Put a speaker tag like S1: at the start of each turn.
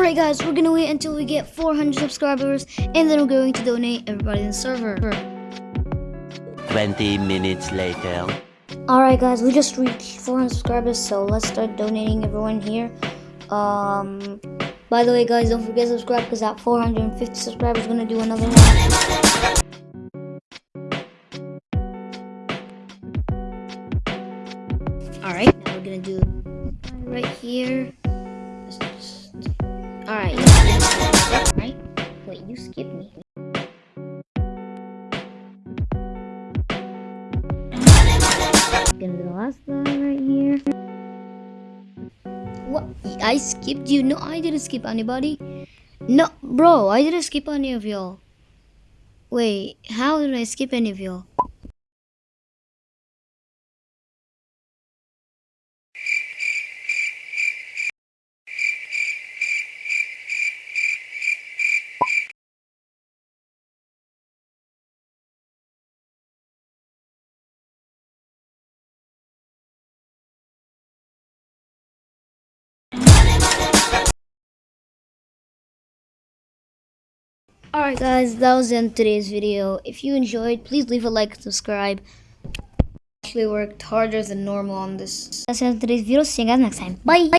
S1: Alright guys, we're gonna wait until we get 400 subscribers and then we're going to donate everybody in the server.
S2: 20 minutes later.
S1: Alright guys, we just reached 400 subscribers, so let's start donating everyone here. Um, by the way guys, don't forget to subscribe because at 450 subscribers, we're gonna do another one. Alright, now we're gonna do right here. Alright, right? Wait, you skipped me. Gonna be the last one right here. What? I skipped you? No, I didn't skip anybody. No, bro, I didn't skip any of y'all. Wait, how did I skip any of y'all? Alright guys, that was the end of today's video. If you enjoyed, please leave a like and subscribe. Actually worked harder than normal on this. That's the end of today's video. See you guys next time. Bye!